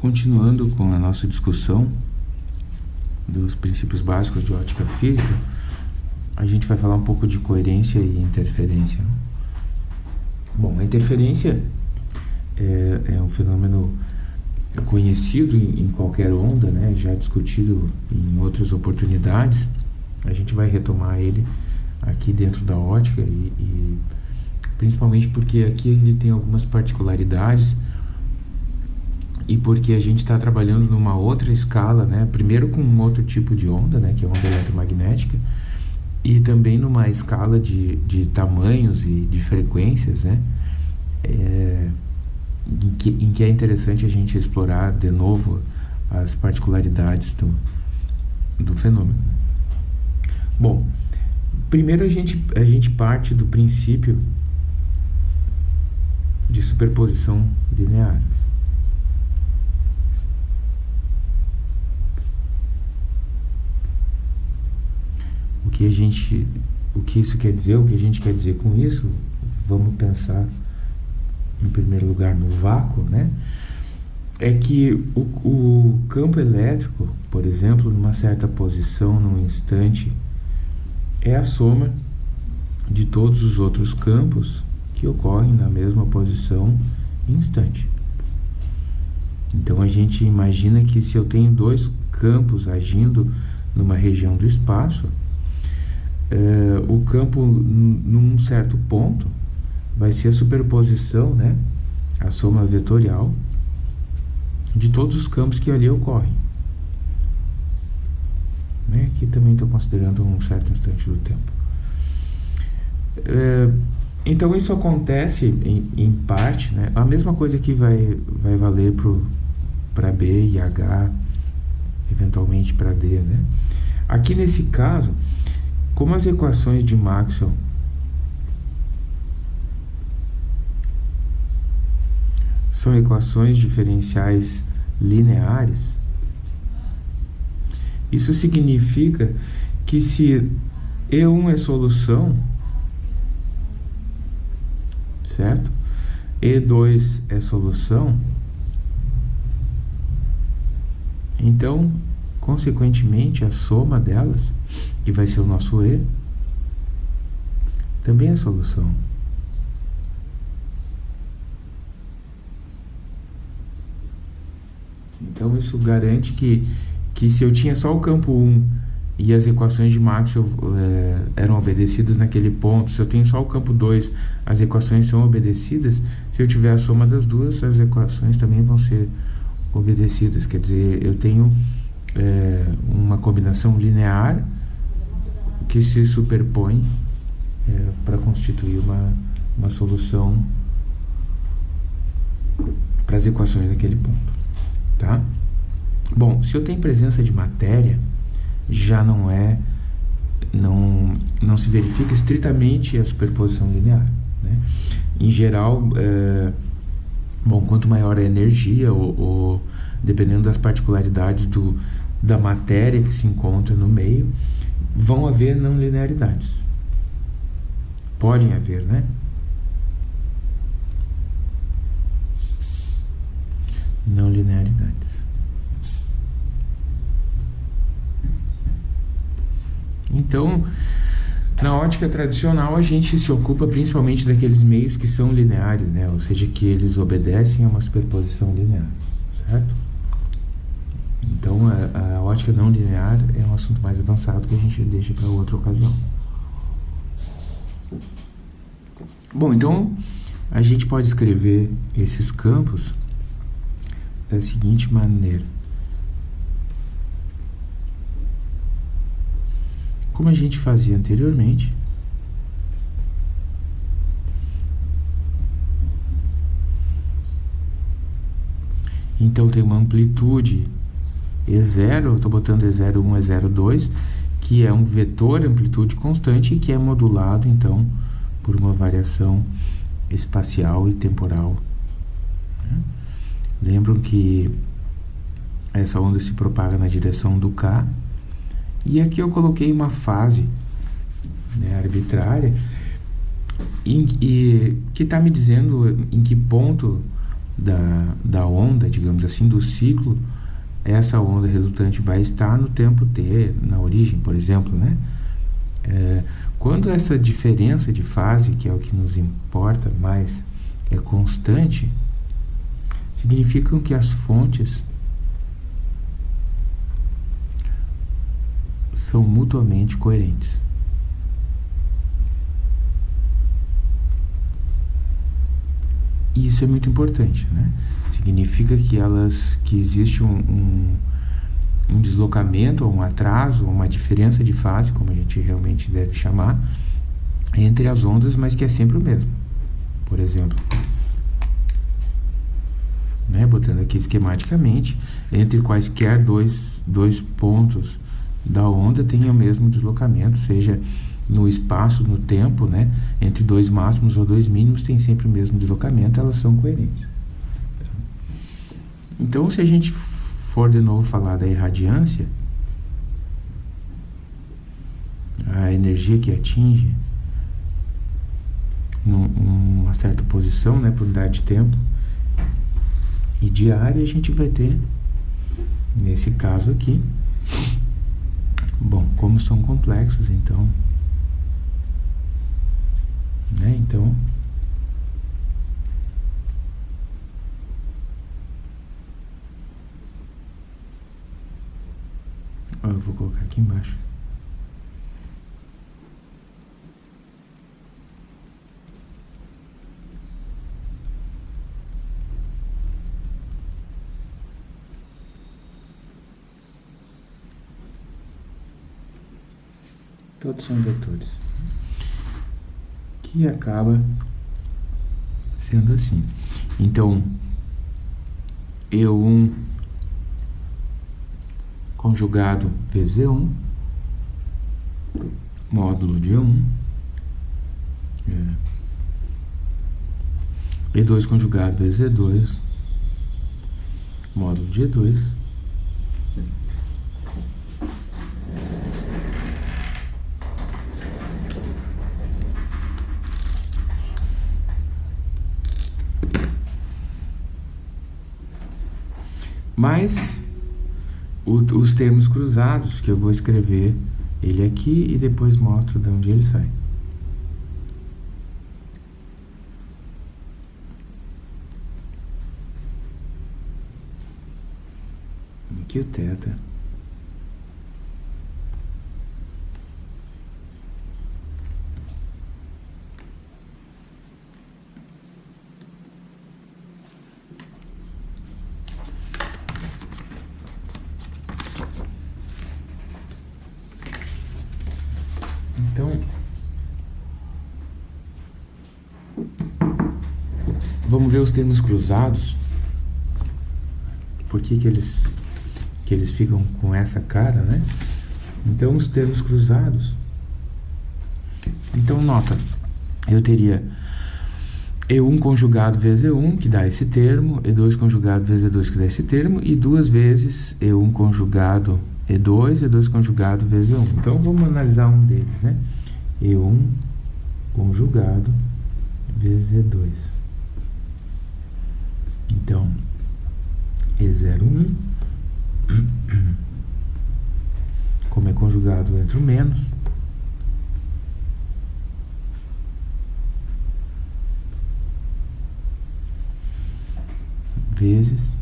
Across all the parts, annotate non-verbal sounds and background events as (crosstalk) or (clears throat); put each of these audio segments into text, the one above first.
continuando com a nossa discussão dos princípios básicos de ótica física, a gente vai falar um pouco de coerência e interferência. Bom, a interferência é, é um fenômeno conhecido em, em, qualquer onda, né? já discutido em outras oportunidades. A gente vai retomar ele aqui dentro da ótica e, e principalmente porque aqui ele tem algumas particularidades e porque a gente está trabalhando numa outra escala, né? Primeiro com um outro tipo de onda, né? Que é a onda eletromagnética e também numa escala de, de tamanhos e de frequências, né? É, em, que, em que é interessante a gente explorar de novo as particularidades do, do fenômeno. Bom, primeiro a gente, a gente parte do princípio de superposição linear. O que a gente, o que isso quer dizer, o que a gente quer dizer com isso, vamos pensar em primeiro lugar no vácuo, né? É que o, o campo elétrico, por exemplo, numa certa posição, num instante, é a soma de todos os outros campos que ocorrem na mesma posição instante. Então a gente imagina que se eu tenho dois campos agindo numa região do espaço, eh, o campo num certo ponto vai ser a superposição, né, a soma vetorial de todos os campos que ali ocorrem. Né? Aqui também estou considerando um certo instante do tempo. Eh, então isso acontece em, em, parte, né? A mesma coisa que vai, vai valer para B e H, eventualmente para D, né? Aqui nesse caso, como as equações de Maxwell são equações diferenciais lineares, isso significa que se E1 é solução, certo? E2 é solução, então, consequentemente, a soma delas que vai ser o nosso E, também é solução. Então isso garante que, que se eu tinha só o campo 1 e as equações de Maxwell é, eram obedecidas naquele ponto, se eu tenho só o campo 2, as equações são obedecidas, se eu tiver a soma das duas, as equações também vão ser obedecidas. Quer dizer, eu tenho é, uma combinação linear que se superpõe é, para constituir uma, uma solução para as equações daquele ponto, tá? Bom, se eu tenho presença de matéria, já não é, não, não se verifica estritamente a superposição linear, né? Em geral, é, bom, quanto maior a energia, ou, ou dependendo das particularidades do, da matéria que se encontra no meio, vão haver não linearidades. Podem haver, né? Não linearidades. Então, na ótica tradicional, a gente se ocupa principalmente daqueles meios que são lineares, né? Ou seja, que eles obedecem a uma superposição linear, certo? Então, a, a, ótica não linear é um assunto mais avançado que a gente deixa para outra ocasião. Bom, então a gente pode escrever esses campos da seguinte maneira. Como a gente fazia anteriormente, então tem uma amplitude e0, eu estou botando E01, E02, que é um vetor amplitude constante e que é modulado, então, por uma variação espacial e temporal. Né? Lembram que essa onda se propaga na direção do K, e aqui eu coloquei uma fase né, arbitrária em, e, que está me dizendo em que ponto da, da onda, digamos assim, do ciclo, essa onda resultante vai estar no tempo t, na origem, por exemplo, né? É, quando essa diferença de fase, que é o que nos importa mais, é constante, significa que as fontes são mutuamente coerentes. E isso é muito importante, né? Significa que elas, que existe um, um, um deslocamento, um atraso, uma diferença de fase, como a gente realmente deve chamar, entre as ondas, mas que é sempre o mesmo. Por exemplo, né, botando aqui esquematicamente, entre quaisquer dois, dois pontos da onda tem o mesmo deslocamento, seja no espaço, no tempo, né? Entre dois máximos ou dois mínimos tem sempre o mesmo deslocamento, elas são coerentes. Então, se a gente for de novo falar da irradiância, a energia que atinge uma certa posição, né, por unidade de tempo e diária, a gente vai ter, nesse caso aqui, bom, como são complexos, então né? Então, eu vou colocar aqui embaixo. Todos são vetores que acaba sendo assim. Então, E1 conjugado vezes E1, módulo de E1, é, E2 conjugado vezes E2, módulo de E2, Mas o, os termos cruzados, que eu vou escrever ele aqui e depois mostro de onde ele sai. Aqui o teta. Vamos ver os termos cruzados. Por que, que, eles, que eles ficam com essa cara, né? Então, os termos cruzados. Então, nota, eu teria E1 conjugado vezes E1, que dá esse termo, E2 conjugado vezes E2, que dá esse termo, e duas vezes E1 conjugado E2, E2 conjugado vezes E1. Então, vamos analisar um deles, né? E1 conjugado vezes E2. Então, E01, como é conjugado entre o menos, vezes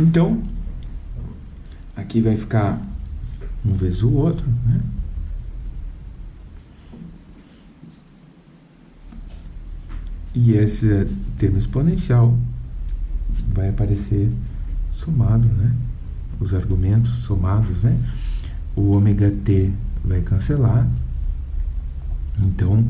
Então, aqui vai ficar um vezes o outro, né? E esse termo exponencial vai aparecer somado, né? Os argumentos somados, né? O ômega t vai cancelar. Então,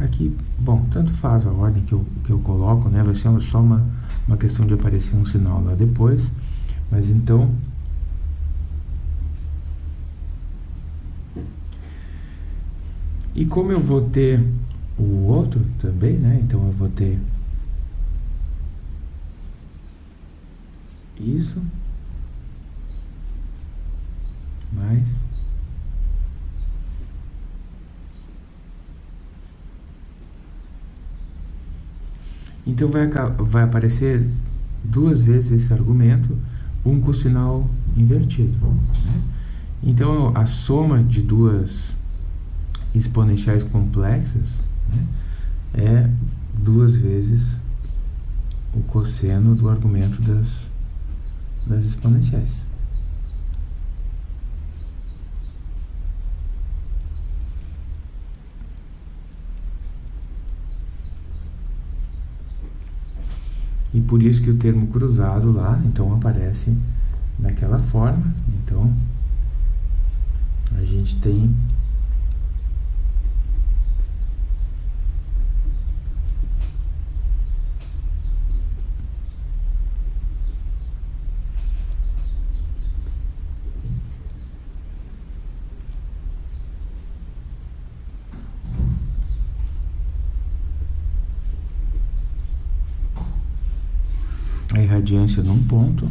É Aqui, bom, tanto faz a ordem que eu, que eu coloco, né? Vai ser só uma, uma questão de aparecer um sinal lá depois. Mas então... E como eu vou ter o outro também, né? Então eu vou ter isso mais Então vai, vai aparecer duas vezes esse argumento, um com sinal invertido. Né? Então a soma de duas exponenciais complexas né, é duas vezes o cosseno do argumento das, das exponenciais. E por isso que o termo cruzado lá, então, aparece daquela forma. Então, a gente tem a irradiância num ponto,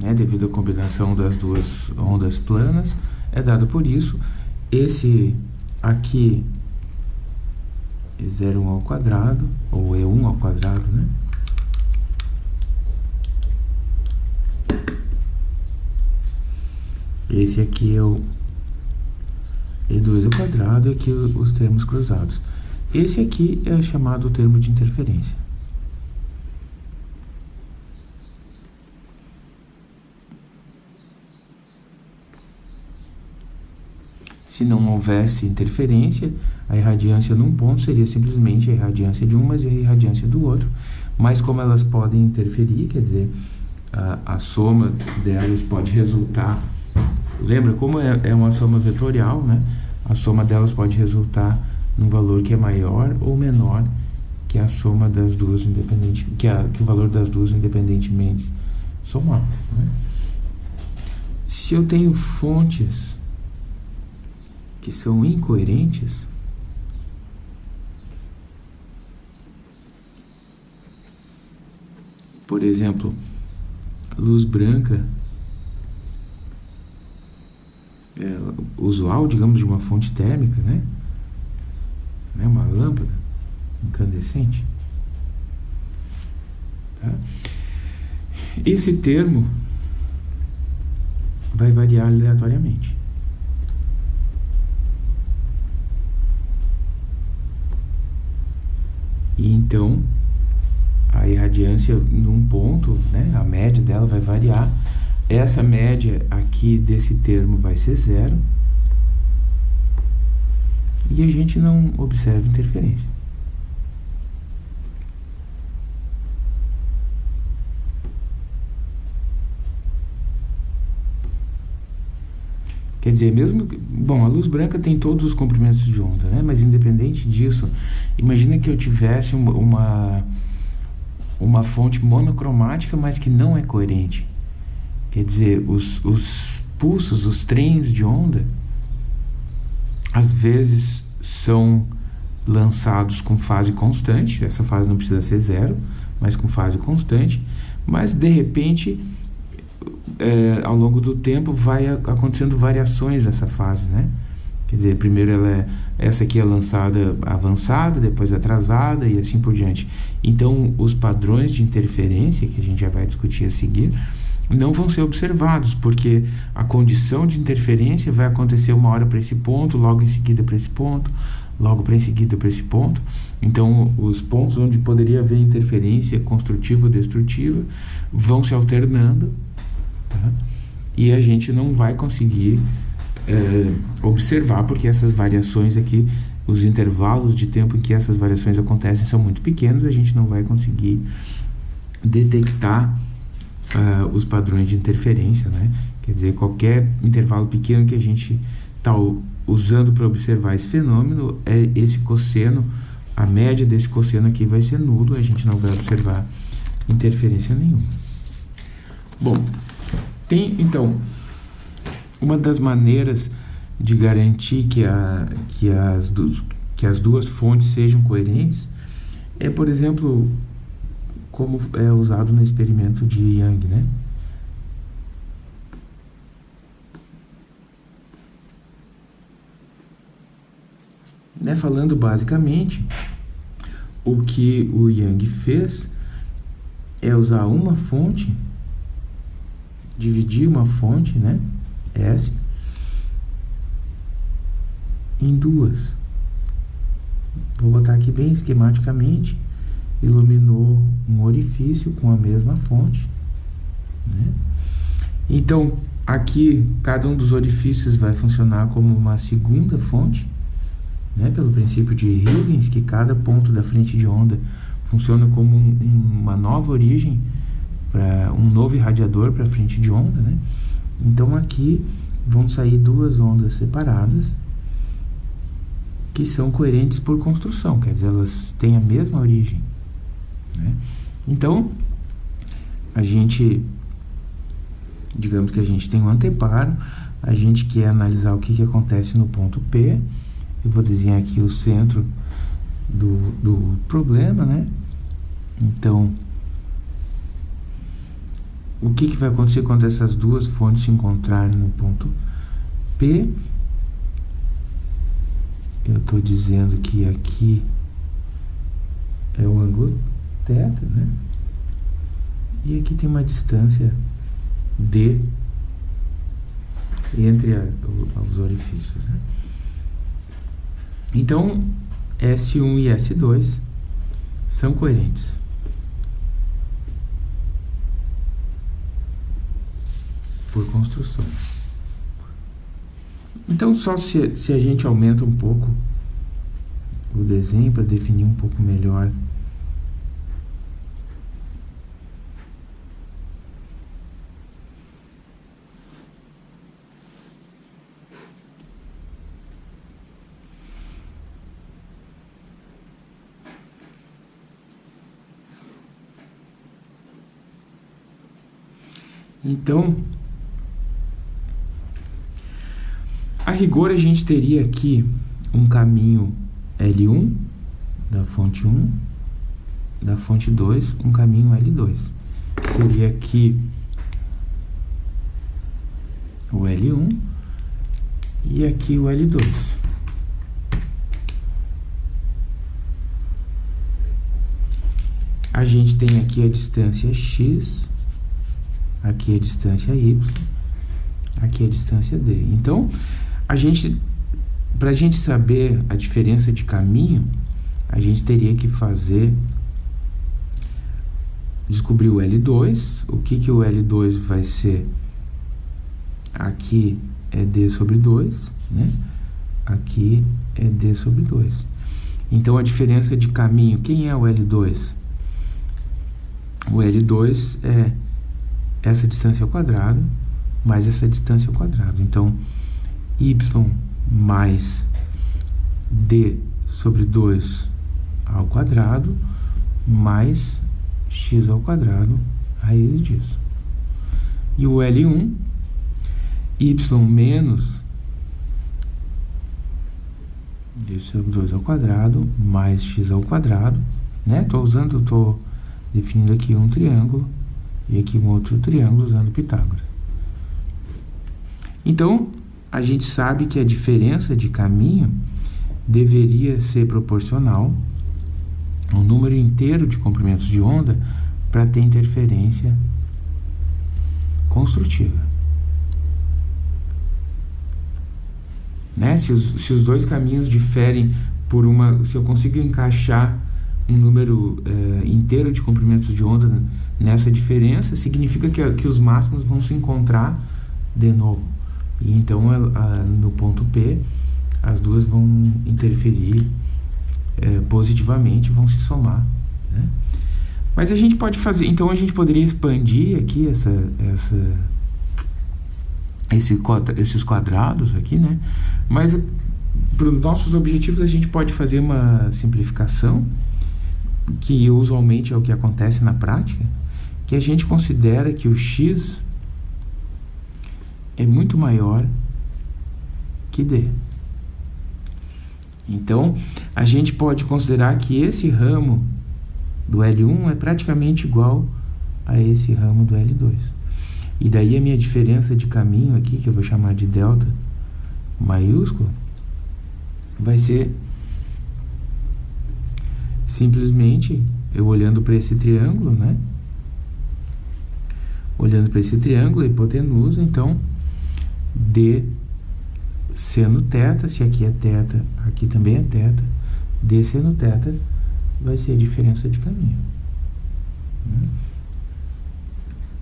né, devido à combinação das duas ondas planas, é dado por isso. Esse aqui é 0,1 ao quadrado, ou E1 ao quadrado, né? Esse aqui é o E2 ao quadrado e aqui os termos cruzados. Esse aqui é chamado termo de interferência. Se não houvesse interferência, a irradiância num ponto seria simplesmente a irradiância de um, mas a irradiância do outro. Mas como elas podem interferir, quer dizer, a, a soma delas pode resultar... Lembra, como é, é uma soma vetorial, né? A soma delas pode resultar num valor que é maior ou menor que a soma das duas independente que, que o valor das duas independentemente somadas. Né? Se eu tenho fontes que são incoerentes, por exemplo, luz branca é, usual, digamos, de uma fonte térmica, né? né? Uma lâmpada incandescente. Tá? Esse termo vai variar aleatoriamente. E então, a irradiância num ponto, né, a média dela vai variar. Essa média aqui desse termo vai ser zero. E a gente não observa interferência. Quer dizer, mesmo. Bom, a luz branca tem todos os comprimentos de onda, né? Mas independente disso, imagina que eu tivesse uma, uma, fonte monocromática, mas que não é coerente. Quer dizer, os, os pulsos, os trens de onda, às vezes são lançados com fase constante, essa fase não precisa ser zero, mas com fase constante, mas de repente é, ao longo do tempo vai acontecendo variações dessa fase, né? Quer dizer, primeiro ela é, essa aqui é lançada avançada, depois atrasada e assim por diante. Então, os padrões de interferência, que a gente já vai discutir a seguir, não vão ser observados, porque a condição de interferência vai acontecer uma hora para esse ponto, logo em seguida para esse ponto, logo para em seguida para esse ponto. Então, os pontos onde poderia haver interferência construtiva ou destrutiva vão se alternando Tá? E a gente não vai conseguir é, observar, porque essas variações aqui, os intervalos de tempo em que essas variações acontecem são muito pequenos, a gente não vai conseguir detectar uh, os padrões de interferência, né? Quer dizer, qualquer intervalo pequeno que a gente está usando para observar esse fenômeno, é esse cosseno, a média desse cosseno aqui vai ser nulo, a gente não vai observar interferência nenhuma. Bom, tem, então, uma das maneiras de garantir que, a, que, as, que as duas fontes sejam coerentes é, por exemplo, como é usado no experimento de Young, né? né? Falando basicamente, o que o Yang fez é usar uma fonte, dividir uma fonte, né? S, em duas. Vou botar aqui bem esquematicamente, iluminou um orifício com a mesma fonte, né? Então, aqui, cada um dos orifícios vai funcionar como uma segunda fonte, né, pelo princípio de Huygens, que cada ponto da frente de onda funciona como um, uma nova origem, para um novo irradiador para frente de onda. Né? Então aqui vão sair duas ondas separadas que são coerentes por construção, quer dizer, elas têm a mesma origem. Né? Então, a gente, digamos que a gente tem um anteparo, a gente quer analisar o que, que acontece no ponto P, eu vou desenhar aqui o centro do, do problema, né? Então, o que, que vai acontecer quando essas duas fontes se encontrarem no ponto P? Eu estou dizendo que aqui é o ângulo θ, né? E aqui tem uma distância D entre a, os orifícios, né? Então, S1 e S2 são coerentes. Por construção. Então, só se, se a gente aumenta um pouco o desenho para definir um pouco melhor Então, a rigor a gente teria aqui um caminho L1 da fonte 1, da fonte 2, um caminho L2. Seria aqui o L1 e aqui o L2. A gente tem aqui a distância x aqui a distância y, aqui a distância d. Então, a gente, para a gente saber a diferença de caminho, a gente teria que fazer, descobrir o L2, o que que o L2 vai ser, aqui é d sobre 2, né? Aqui é d sobre 2. Então, a diferença de caminho, quem é o L2? O L2 é essa distância ao quadrado mais essa distância ao quadrado. Então, y mais d sobre 2 ao quadrado mais x ao quadrado raiz disso. E o L1, y menos d sobre 2 ao quadrado mais x ao quadrado, né? Estou usando, estou definindo aqui um triângulo e aqui um outro triângulo usando Pitágoras. Então, a gente sabe que a diferença de caminho deveria ser proporcional ao número inteiro de comprimentos de onda para ter interferência construtiva. Né? Se, os, se os dois caminhos diferem por uma... Se eu consigo encaixar um número uh, inteiro de comprimentos de onda nessa diferença, significa que, que os máximos vão se encontrar de novo. E então, no ponto P, as duas vão interferir uh, positivamente, vão se somar. Né? Mas a gente pode fazer, então a gente poderia expandir aqui essa, essa, esse, esses quadrados aqui, né? Mas para os nossos objetivos a gente pode fazer uma simplificação que usualmente é o que acontece na prática, que a gente considera que o x é muito maior que D. Então, a gente pode considerar que esse ramo do L1 é praticamente igual a esse ramo do L2. E daí a minha diferença de caminho aqui, que eu vou chamar de delta maiúsculo, vai ser simplesmente eu olhando para esse triângulo, né? Olhando para esse triângulo, hipotenusa, então, D seno teta, se aqui é teta, aqui também é teta, D seno teta vai ser a diferença de caminho. Né?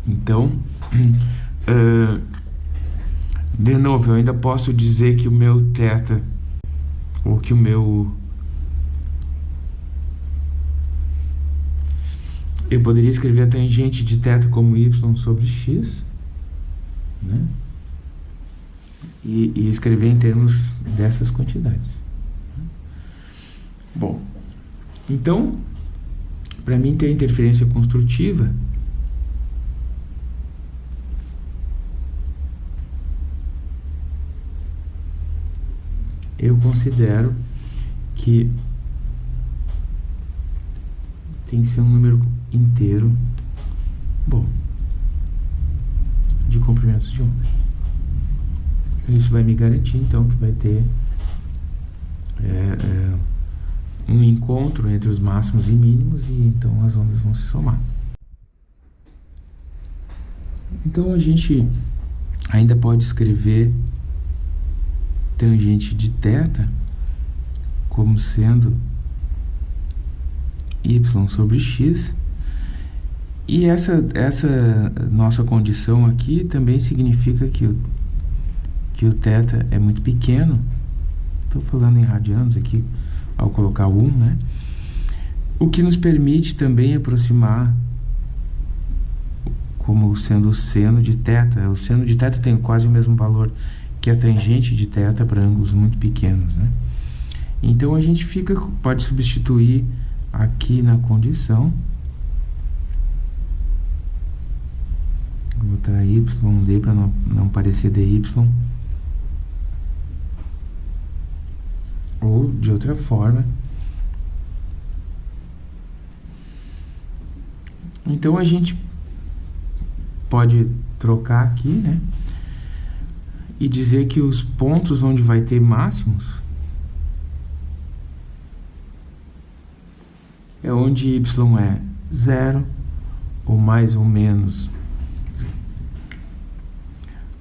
Então, (clears throat) uh, de novo, eu ainda posso dizer que o meu teta, ou que o meu eu poderia escrever a tangente de θ como y sobre x, né? E, e escrever em termos dessas quantidades. Bom, então, para mim ter interferência construtiva, eu considero que tem que ser um número inteiro bom de comprimentos de onda. Isso vai me garantir, então, que vai ter é, é, um encontro entre os máximos e mínimos e então as ondas vão se somar. Então, a gente ainda pode escrever tangente de θ como sendo y sobre x e essa, essa nossa condição aqui também significa que que o θ é muito pequeno. Estou falando em radianos aqui, ao colocar 1, né? O que nos permite também aproximar como sendo o seno de θ. O seno de θ tem quase o mesmo valor que a tangente de θ para ângulos muito pequenos, né? Então, a gente fica, pode substituir aqui na condição Vou botar YD para não, não parecer DY. Ou de outra forma. Então a gente pode trocar aqui, né? E dizer que os pontos onde vai ter máximos é onde y é zero ou mais ou menos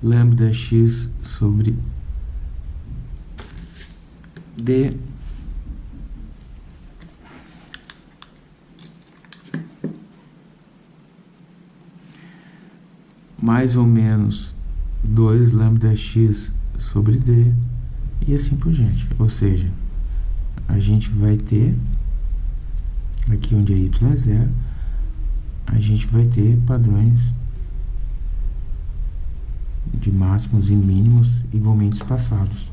lambda x sobre d mais ou menos 2 lambda x sobre d e assim por diante. Ou seja, a gente vai ter, aqui onde é y é zero, a gente vai ter padrões de máximos e mínimos igualmente espaçados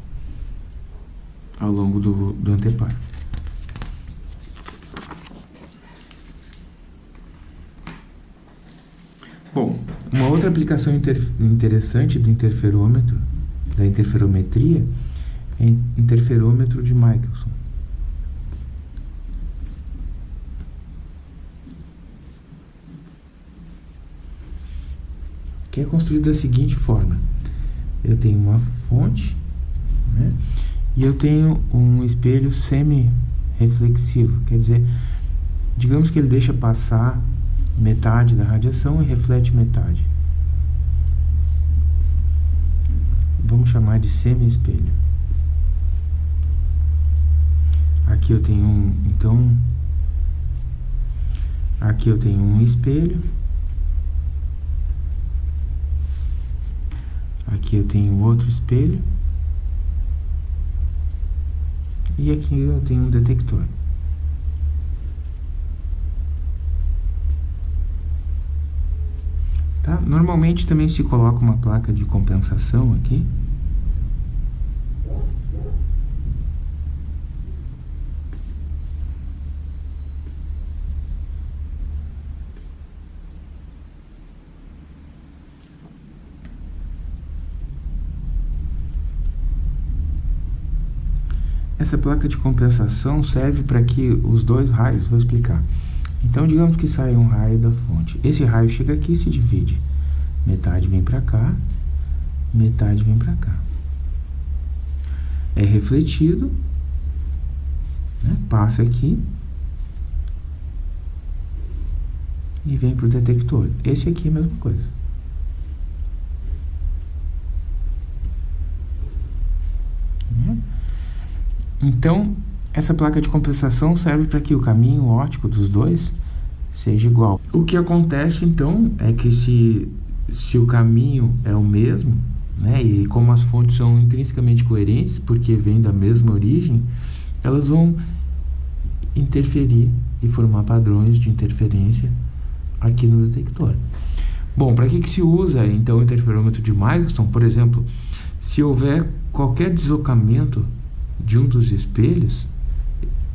ao longo do, do anteparo. Bom, uma outra aplicação inter, interessante do interferômetro, da interferometria, é interferômetro de Michelson. que é construído da seguinte forma. Eu tenho uma fonte, né? E eu tenho um espelho semi-reflexivo, quer dizer, digamos que ele deixa passar metade da radiação e reflete metade. Vamos chamar de semi-espelho. Aqui eu tenho um, então, aqui eu tenho um espelho Aqui eu tenho outro espelho. E aqui eu tenho um detector. Tá? Normalmente também se coloca uma placa de compensação aqui. Essa placa de compensação serve para que os dois raios, vou explicar. Então, digamos que sai um raio da fonte. Esse raio chega aqui e se divide. Metade vem para cá, metade vem para cá. É refletido, né? passa aqui e vem para o detector. Esse aqui é a mesma coisa. Então, essa placa de compensação serve para que o caminho óptico dos dois seja igual. O que acontece, então, é que se, se o caminho é o mesmo, né, e como as fontes são intrinsecamente coerentes, porque vêm da mesma origem, elas vão interferir e formar padrões de interferência aqui no detector. Bom, para que, que se usa, então, o interferômetro de Michelson? Por exemplo, se houver qualquer deslocamento de um dos espelhos,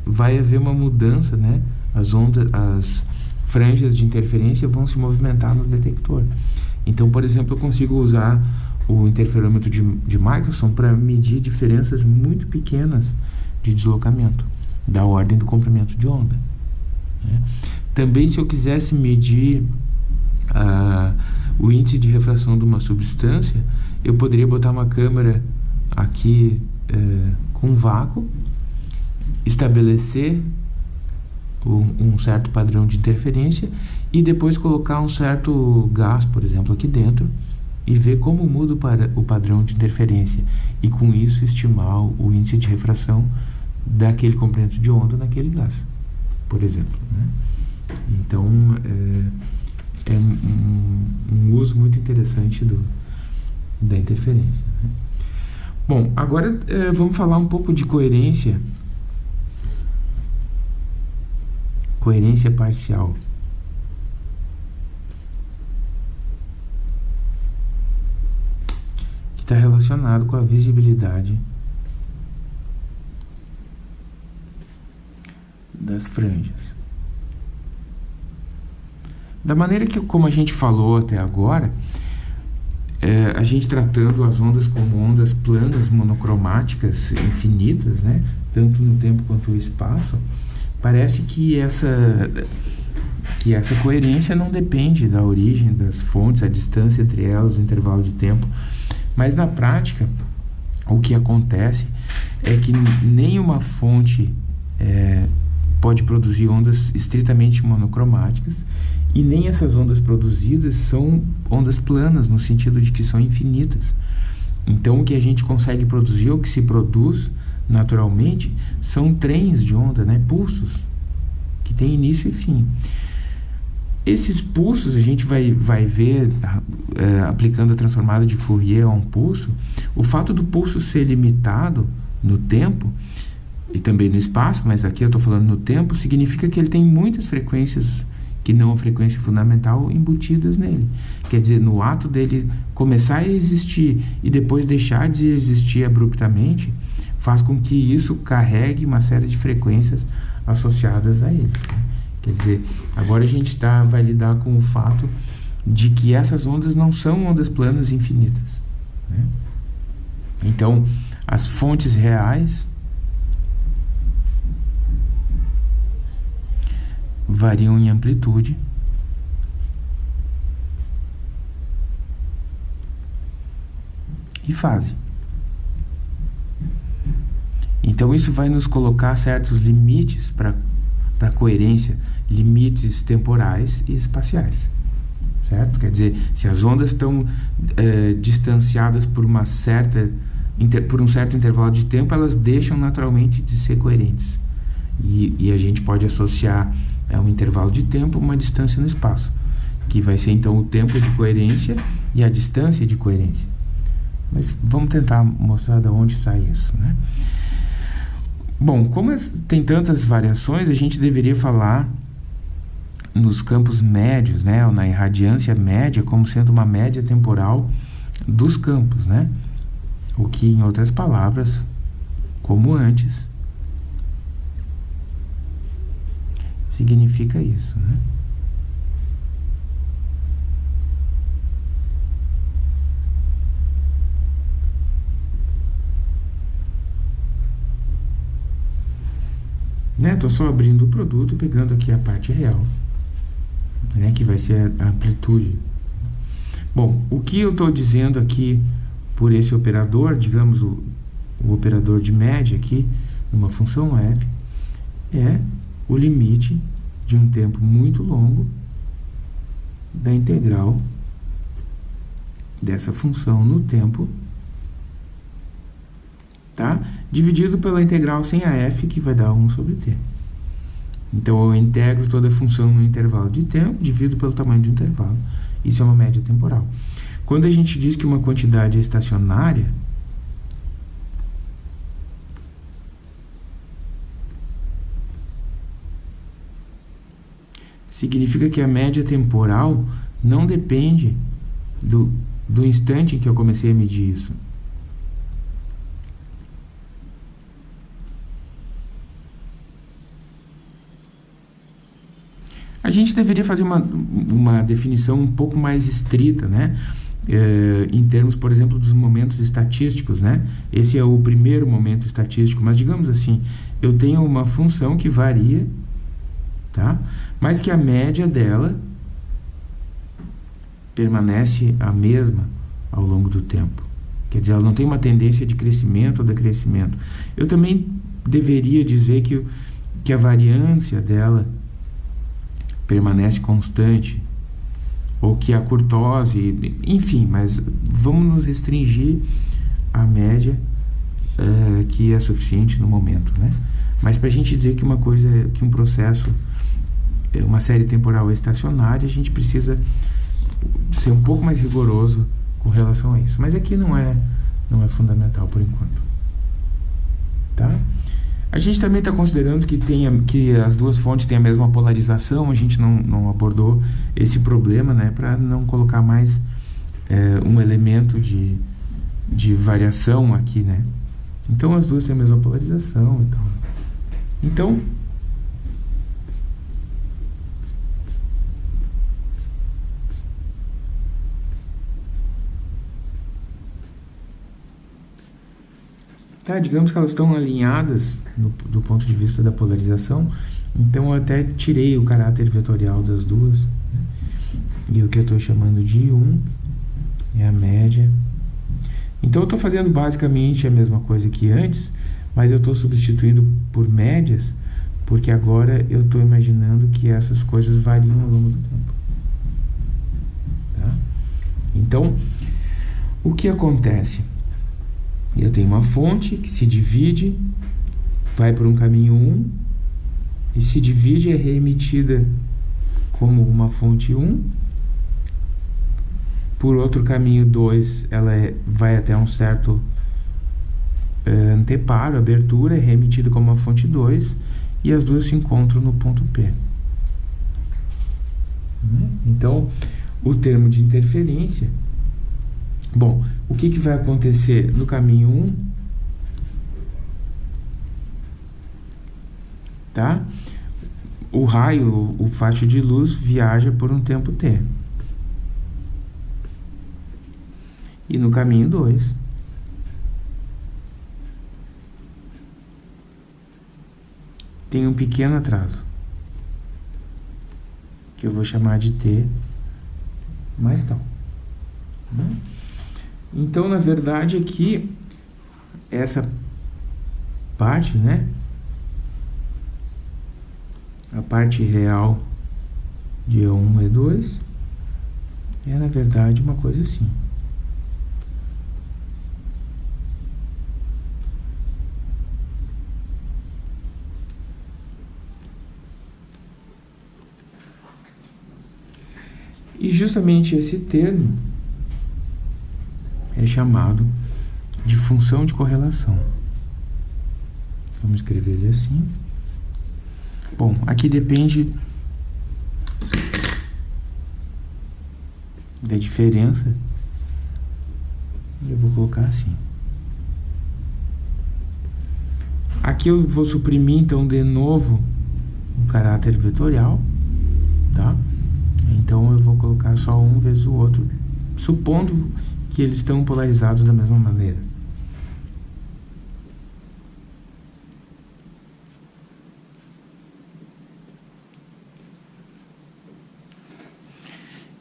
vai haver uma mudança, né? As ondas, as franjas de interferência vão se movimentar no detector. Então, por exemplo, eu consigo usar o interferômetro de, de Michelson para medir diferenças muito pequenas de deslocamento, da ordem do comprimento de onda. Né? Também, se eu quisesse medir uh, o índice de refração de uma substância, eu poderia botar uma câmera aqui uh, com vácuo estabelecer um, um, certo padrão de interferência e depois colocar um certo gás, por exemplo, aqui dentro e ver como muda o, o padrão de interferência e com isso estimar o índice de refração daquele comprimento de onda naquele gás, por exemplo. Né? Então, é, é um, um, uso muito interessante do, da interferência. Bom, agora é, vamos falar um pouco de coerência coerência parcial. Que está relacionado com a visibilidade das franjas. Da maneira que, como a gente falou até agora, é, a gente tratando as ondas como ondas planas monocromáticas infinitas, né? tanto no tempo quanto no espaço, parece que essa que essa coerência não depende da origem das fontes, a distância entre elas, o intervalo de tempo. Mas na prática, o que acontece é que nenhuma fonte é, pode produzir ondas estritamente monocromáticas e nem essas ondas produzidas são ondas planas, no sentido de que são infinitas. Então, o que a gente consegue produzir, o que se produz, naturalmente, são trens de onda, né? pulsos, que tem início e fim. Esses pulsos a gente vai, vai ver, é, aplicando a transformada de Fourier a um pulso, o fato do pulso ser limitado no tempo e também no espaço, mas aqui eu estou falando no tempo, significa que ele tem muitas frequências que não a frequência fundamental embutidas nele. Quer dizer, no ato dele começar a existir e depois deixar de existir abruptamente, faz com que isso carregue uma série de frequências associadas a ele. Quer dizer, agora a gente tá, vai lidar com o fato de que essas ondas não são ondas planas infinitas. Né? Então, as fontes reais variam em amplitude e fase. Então isso vai nos colocar certos limites para a coerência, limites temporais e espaciais. Certo? Quer dizer, se as ondas estão é, distanciadas por uma certa inter, por um certo intervalo de tempo, elas deixam naturalmente de ser coerentes. E, e a gente pode associar a um intervalo de tempo uma distância no espaço, que vai ser então o tempo de coerência e a distância de coerência. Mas vamos tentar mostrar de onde sai isso, né? Bom, como é, tem tantas variações, a gente deveria falar nos campos médios, né, ou na irradiância média, como sendo uma média temporal dos campos, né? O que, em outras palavras, como antes, significa isso, né? Né? Estou só abrindo o produto, pegando aqui a parte real, né? que vai ser a amplitude. Bom, o que eu estou dizendo aqui por esse operador, digamos o, o operador de média aqui, numa função f, é o limite de um tempo muito longo da integral dessa função no tempo, tá? Dividido pela integral sem a f, que vai dar 1 sobre t. Então, eu integro toda a função no intervalo de tempo, divido pelo tamanho do intervalo. Isso é uma média temporal. Quando a gente diz que uma quantidade é estacionária, significa que a média temporal não depende do, do instante em que eu comecei a medir isso. A gente deveria fazer uma, uma definição um pouco mais estrita, né? É, em termos, por exemplo, dos momentos estatísticos, né? Esse é o primeiro momento estatístico, mas digamos assim, eu tenho uma função que varia, tá? Mas que a média dela permanece a mesma ao longo do tempo. Quer dizer, ela não tem uma tendência de crescimento ou decrescimento. Eu também deveria dizer que, que a variância dela permanece constante, ou que a curtose, enfim, mas vamos nos restringir à média uh, que é suficiente no momento, né? Mas para a gente dizer que uma coisa, que um processo, uma série temporal é estacionária, a gente precisa ser um pouco mais rigoroso com relação a isso. Mas aqui não é, não é fundamental por enquanto, tá? A gente também está considerando que, tenha, que as duas fontes têm a mesma polarização, a gente não, não abordou esse problema, né, para não colocar mais é, um elemento de, de variação aqui, né. Então, as duas têm a mesma polarização e tal. Então, Tá, digamos que elas estão alinhadas no, do ponto de vista da polarização, então eu até tirei o caráter vetorial das duas. Né? E o que eu estou chamando de 1 é a média. Então eu estou fazendo basicamente a mesma coisa que antes, mas eu estou substituindo por médias, porque agora eu estou imaginando que essas coisas variam ao longo do tempo. Tá? Então, o que acontece? Eu tenho uma fonte que se divide, vai por um caminho 1 e se divide é reemitida como uma fonte 1. Por outro caminho 2, ela é, vai até um certo é, anteparo, abertura, é reemitida como uma fonte 2 e as duas se encontram no ponto P. Então, o termo de interferência Bom, o que, que vai acontecer no caminho 1? Tá? O raio, o faixa de luz, viaja por um tempo t. E no caminho 2, tem um pequeno atraso, que eu vou chamar de t mais tal. Né? Então, na verdade, aqui, essa parte, né? A parte real de E1 e E2 é, na verdade, uma coisa assim. E justamente esse termo é chamado de função de correlação. Vamos escrever ele assim. Bom, aqui depende da diferença. Eu vou colocar assim. Aqui eu vou suprimir, então, de novo o caráter vetorial, tá? Então, eu vou colocar só um vezes o outro, supondo que eles estão polarizados da mesma maneira.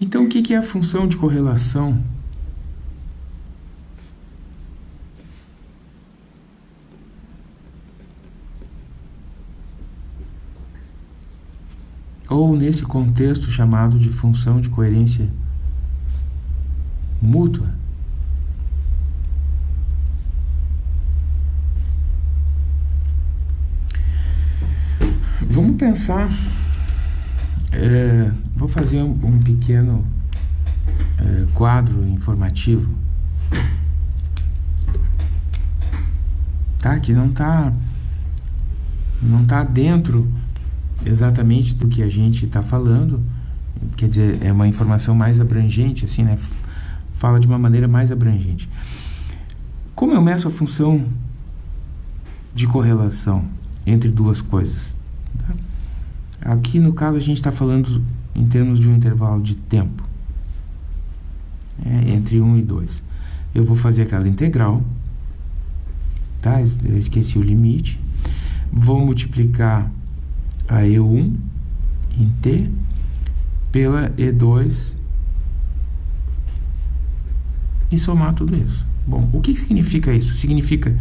Então, o que é a função de correlação? Ou nesse contexto chamado de função de coerência mútua? Pensar. É, vou fazer um, um pequeno é, quadro informativo. Tá? Que não está não tá dentro exatamente do que a gente está falando. Quer dizer, é uma informação mais abrangente, assim, né? Fala de uma maneira mais abrangente. Como eu meço a função de correlação entre duas coisas? Aqui, no caso, a gente está falando em termos de um intervalo de tempo. É, entre 1 e 2. Eu vou fazer aquela integral. Tá? Eu esqueci o limite. Vou multiplicar a E1 em T pela E2 e somar tudo isso. Bom, o que significa isso? Significa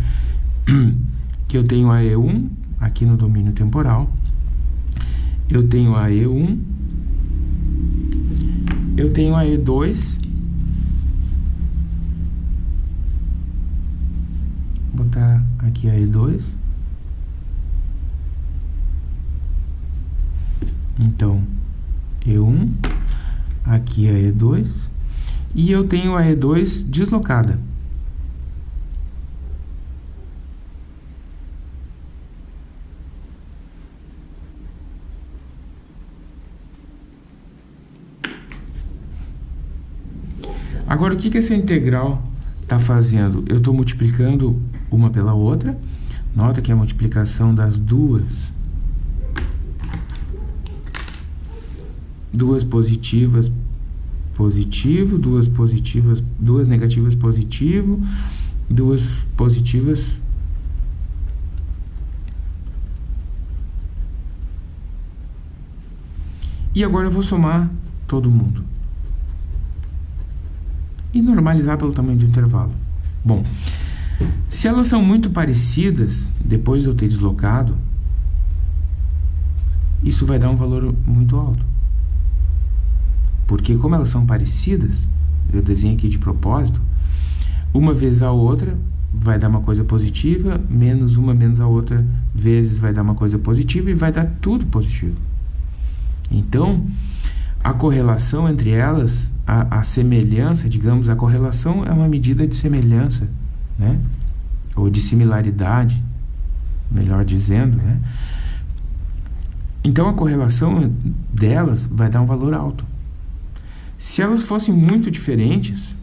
(clears throat) que eu tenho a E1 aqui no domínio temporal eu tenho a E1, eu tenho a E2, vou botar aqui a E2, então E1, aqui a E2, e eu tenho a E2 deslocada. Agora, o que, que essa integral está fazendo? Eu estou multiplicando uma pela outra. Nota que a multiplicação das duas, duas positivas, positivo, duas positivas, duas negativas, positivo, duas positivas, E agora eu vou somar todo mundo e normalizar pelo tamanho do intervalo. Bom, se elas são muito parecidas, depois de eu ter deslocado, isso vai dar um valor muito alto. Porque como elas são parecidas, eu desenho aqui de propósito, uma vez a outra vai dar uma coisa positiva, menos uma menos a outra vezes vai dar uma coisa positiva e vai dar tudo positivo. Então, a correlação entre elas, a, a, semelhança, digamos, a correlação é uma medida de semelhança, né? Ou de similaridade, melhor dizendo, né? Então a correlação delas vai dar um valor alto. Se elas fossem muito diferentes,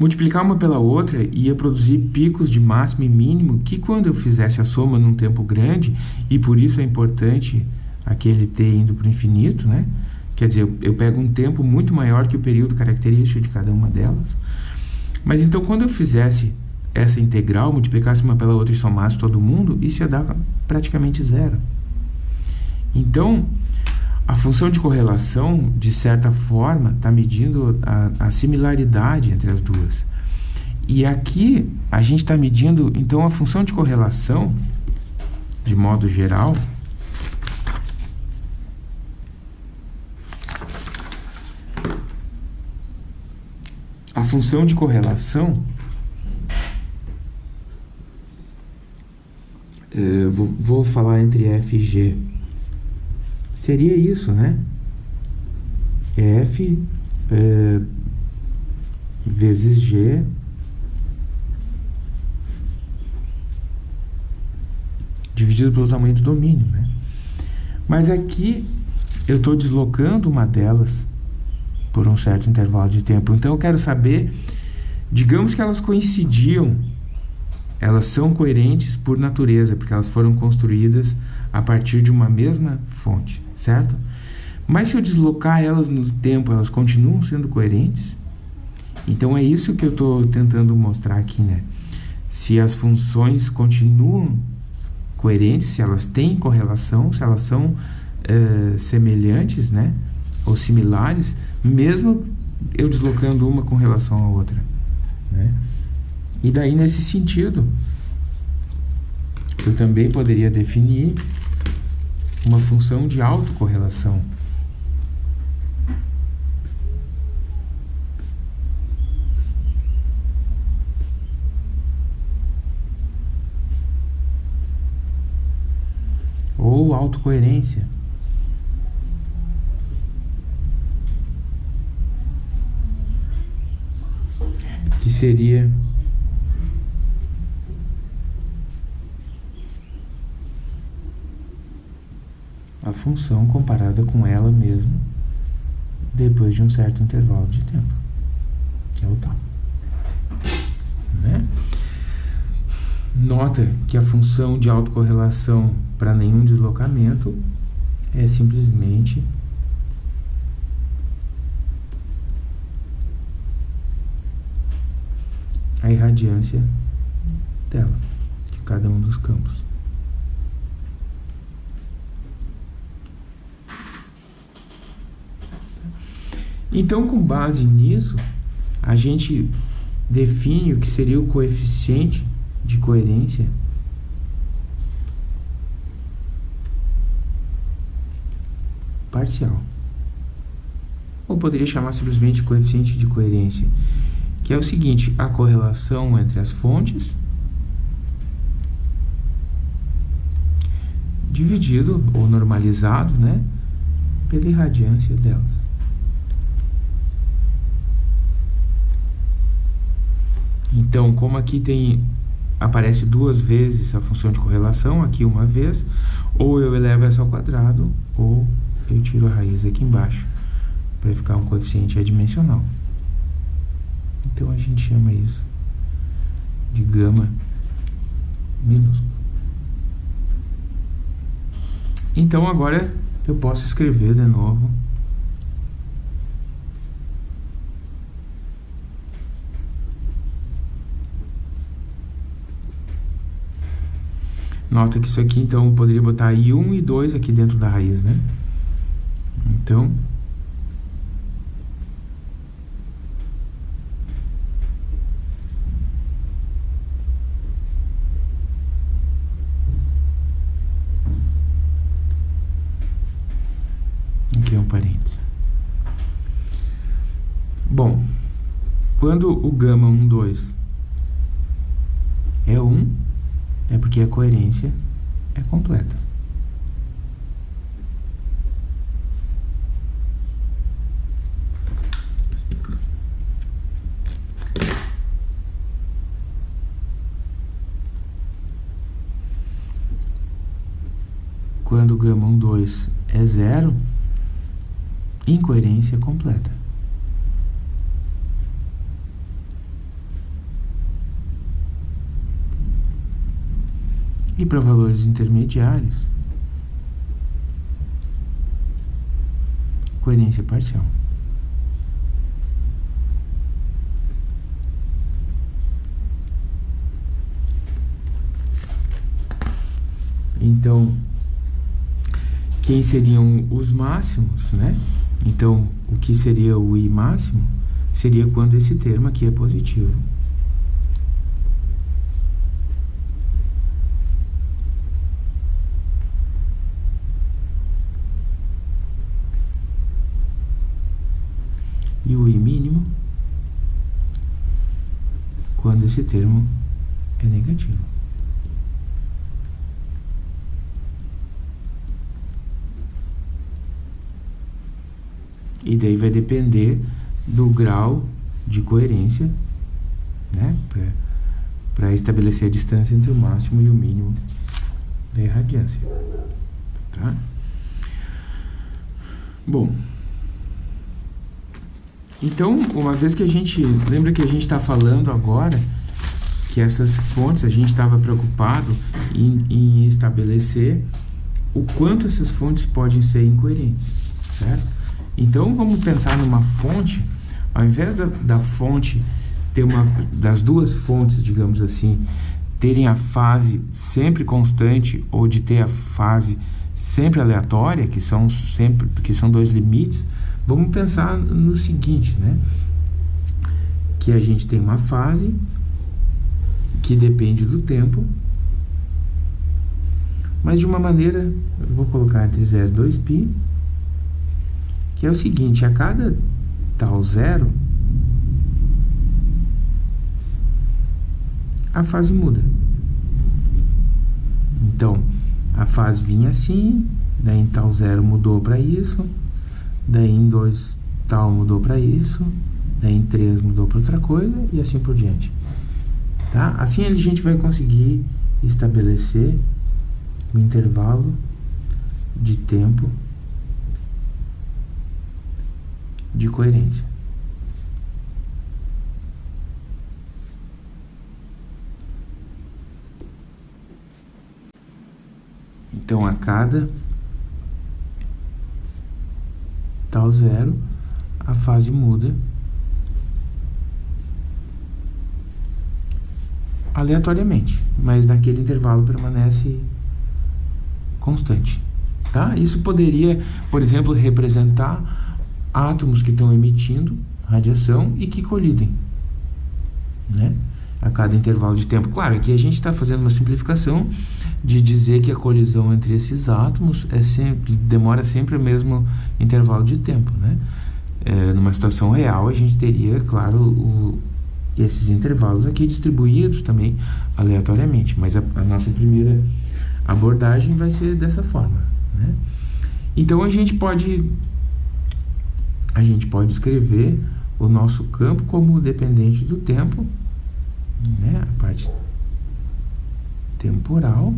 Multiplicar uma pela outra ia produzir picos de máximo e mínimo que quando eu fizesse a soma num tempo grande, e por isso é importante aquele t indo para o infinito, né? Quer dizer, eu pego um tempo muito maior que o período característico de cada uma delas. Mas então, quando eu fizesse essa integral, multiplicasse uma pela outra e somasse todo mundo, isso ia dar praticamente zero. Então, a função de correlação, de certa forma, está medindo a, a, similaridade entre as duas. E aqui a gente está medindo, então, a função de correlação, de modo geral, a função de correlação eh, vou, vou falar entre f e g seria isso, né? F é, vezes G dividido pelo tamanho do domínio, né? Mas aqui eu estou deslocando uma delas por um certo intervalo de tempo. Então eu quero saber, digamos que elas coincidiam, elas são coerentes por natureza, porque elas foram construídas a partir de uma mesma fonte certo? Mas se eu deslocar elas no tempo, elas continuam sendo coerentes? Então é isso que eu estou tentando mostrar aqui, né? Se as funções continuam coerentes, se elas têm correlação, se elas são uh, semelhantes, né? Ou similares, mesmo eu deslocando uma com relação à outra, né? E daí, nesse sentido, eu também poderia definir uma função de autocorrelação. Ou autocoerência. Que seria a função comparada com ela mesma depois de um certo intervalo de tempo, que é o tal. Né? Nota que a função de autocorrelação para nenhum deslocamento é simplesmente a irradiância dela, de cada um dos campos. Então, com base nisso, a gente define o que seria o coeficiente de coerência parcial. Ou poderia chamar simplesmente coeficiente de coerência, que é o seguinte, a correlação entre as fontes dividido ou normalizado, né, pela irradiância delas. Então, como aqui tem aparece duas vezes a função de correlação, aqui uma vez, ou eu elevo essa ao quadrado, ou eu tiro a raiz aqui embaixo, para ficar um coeficiente adimensional. Então, a gente chama isso de gama minúsculo. Então, agora eu posso escrever de novo Nota que isso aqui, então, poderia botar I1 e 2 aqui dentro da raiz, né? Então... Aqui é um parênteses. Bom, quando o gama 1, 2 é 1, é porque a coerência é completa. Quando gama 1, 2 é zero, incoerência completa. E para valores intermediários, coerência parcial. Então, quem seriam os máximos, né? Então, o que seria o I máximo? Seria quando esse termo aqui é positivo. e o i mínimo quando esse termo é negativo. E daí vai depender do grau de coerência, né? Para estabelecer a distância entre o máximo e o mínimo da irradiância. Tá? Bom, então, uma vez que a gente... Lembra que a gente está falando agora que essas fontes, a gente estava preocupado em, em estabelecer o quanto essas fontes podem ser incoerentes. certo? Então vamos pensar numa fonte, ao invés da, da fonte ter uma das duas fontes, digamos assim, terem a fase sempre constante ou de ter a fase sempre aleatória, que são sempre que são dois limites, vamos pensar no seguinte, né? Que a gente tem uma fase que depende do tempo, mas de uma maneira, eu vou colocar entre 0 e 2π, que é o seguinte, a cada tal zero, a fase muda. Então, a fase vinha assim, daí em tal zero mudou para isso, daí em 2 tal mudou para isso, daí em 3 mudou para outra coisa e assim por diante. Tá? Assim a gente vai conseguir estabelecer o intervalo de tempo de coerência. Então, a cada tal zero, a fase muda aleatoriamente, mas naquele intervalo permanece constante. Tá? Isso poderia, por exemplo, representar átomos que estão emitindo radiação e que colidem. Né? A cada intervalo de tempo. Claro, aqui a gente está fazendo uma simplificação de dizer que a colisão entre esses átomos é sempre, demora sempre o mesmo intervalo de tempo. Né? É, numa situação real, a gente teria, claro, o, esses intervalos aqui distribuídos também aleatoriamente, mas a, a nossa primeira abordagem vai ser dessa forma. Né? Então a gente pode a gente pode escrever o nosso campo como dependente do tempo, né? a parte temporal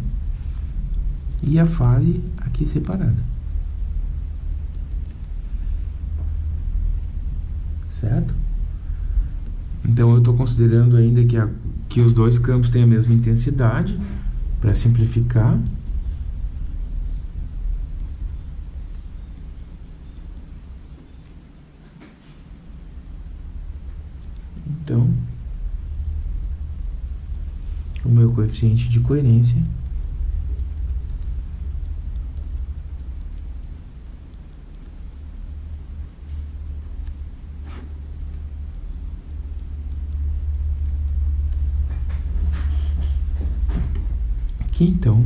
e a fase aqui separada. Certo? Então eu estou considerando ainda que, a, que os dois campos têm a mesma intensidade, para simplificar. Então, o meu coeficiente de coerência então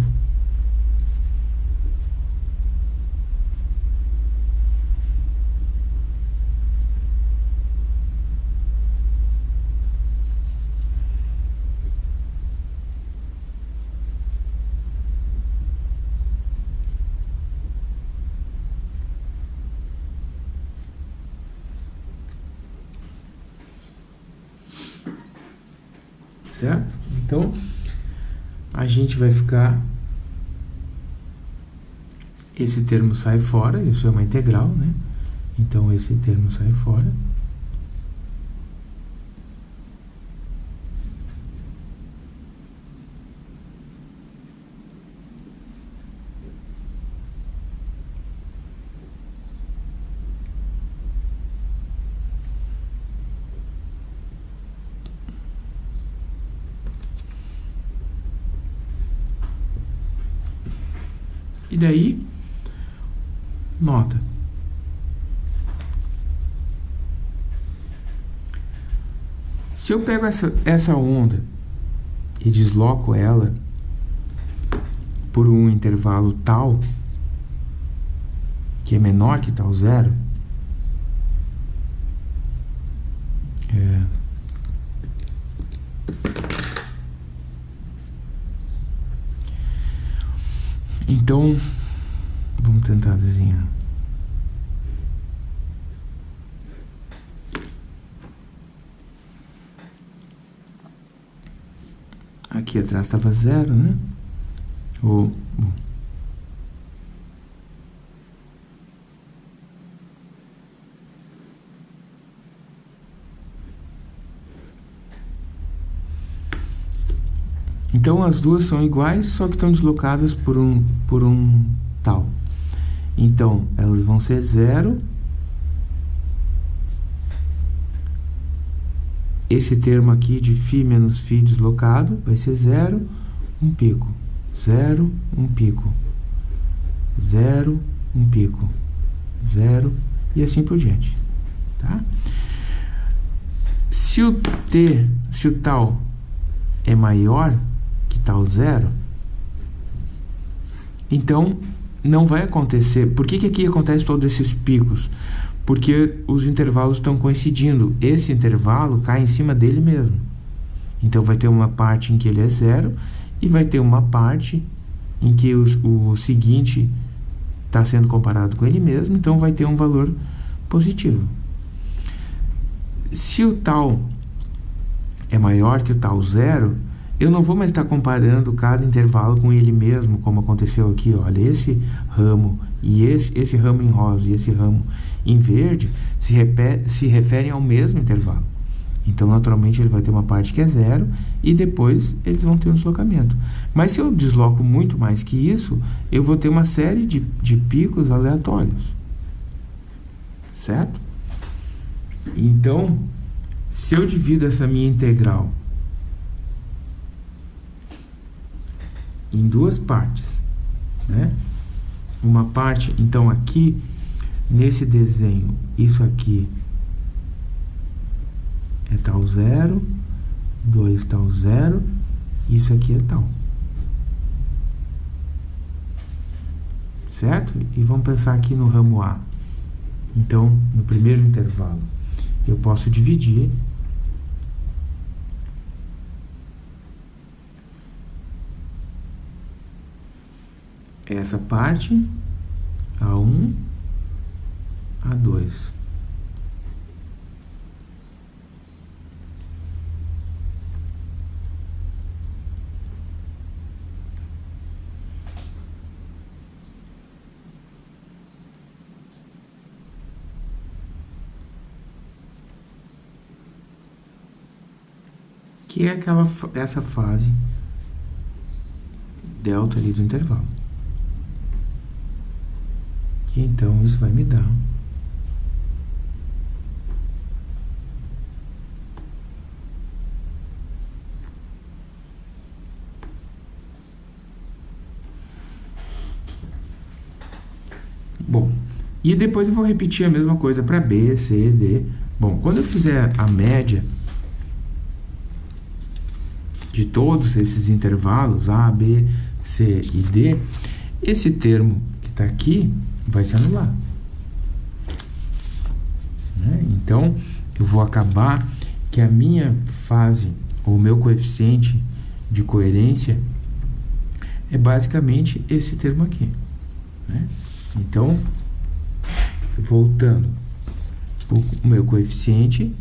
certo? Então, a gente vai ficar esse termo sai fora, isso é uma integral, né? Então esse termo sai fora. E daí, nota. Se eu pego essa, essa onda e desloco ela por um intervalo tal, que é menor que tal zero, é, Então, vamos tentar desenhar. Aqui atrás estava zero, né? Ou, bom. Então as duas são iguais, só que estão deslocadas por um, por um tal. Então, elas vão ser zero. Esse termo aqui de φ menos φ deslocado vai ser zero, um pico. Zero, um pico. Zero, um pico. Zero, e assim por diante. Tá? Se o t, se o tal é maior tal zero, então não vai acontecer. Por que, que aqui acontece todos esses picos? Porque os intervalos estão coincidindo. Esse intervalo cai em cima dele mesmo. Então vai ter uma parte em que ele é zero e vai ter uma parte em que os, o seguinte está sendo comparado com ele mesmo, então vai ter um valor positivo. Se o tal é maior que o tal zero, eu não vou mais estar comparando cada intervalo com ele mesmo, como aconteceu aqui. Olha, esse ramo e esse, esse ramo em rosa e esse ramo em verde se, repete, se referem ao mesmo intervalo. Então, naturalmente, ele vai ter uma parte que é zero e depois eles vão ter um deslocamento. Mas se eu desloco muito mais que isso, eu vou ter uma série de, de picos aleatórios. Certo? Então, se eu divido essa minha integral em duas partes, né? Uma parte, então aqui, nesse desenho, isso aqui é tal zero, 2 tal zero, isso aqui é tal. Certo? E vamos pensar aqui no ramo A. Então, no primeiro intervalo, eu posso dividir essa parte A1, A2. que é aquela, essa fase delta ali do intervalo. Então isso vai me dar Bom, e depois eu vou repetir a mesma coisa para B, C, D. Bom, quando eu fizer a média de todos esses intervalos, A, B, C e D, esse termo está aqui vai se anular. Né? Então, eu vou acabar que a minha fase, ou o meu coeficiente de coerência, é basicamente esse termo aqui. Né? Então, voltando, o meu coeficiente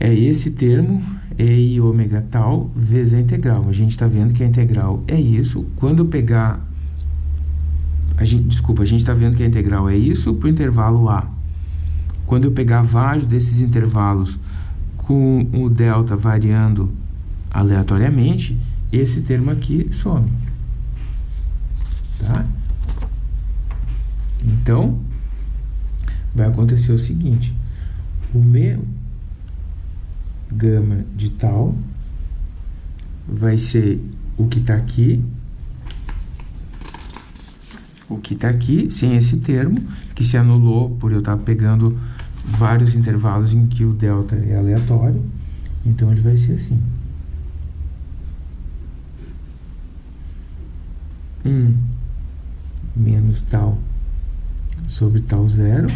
é esse termo, E e ômega tal, vezes a integral. A gente está vendo que a integral é isso. Quando eu pegar... A gente, desculpa, a gente está vendo que a integral é isso para o intervalo A. Quando eu pegar vários desses intervalos com o delta variando aleatoriamente, esse termo aqui some. Tá? Então, vai acontecer o seguinte. O meu gama de tal vai ser o que está aqui, o que está aqui, sem esse termo, que se anulou por eu estar tá pegando vários intervalos em que o delta é aleatório. Então, ele vai ser assim. 1 um menos tal sobre tal zero.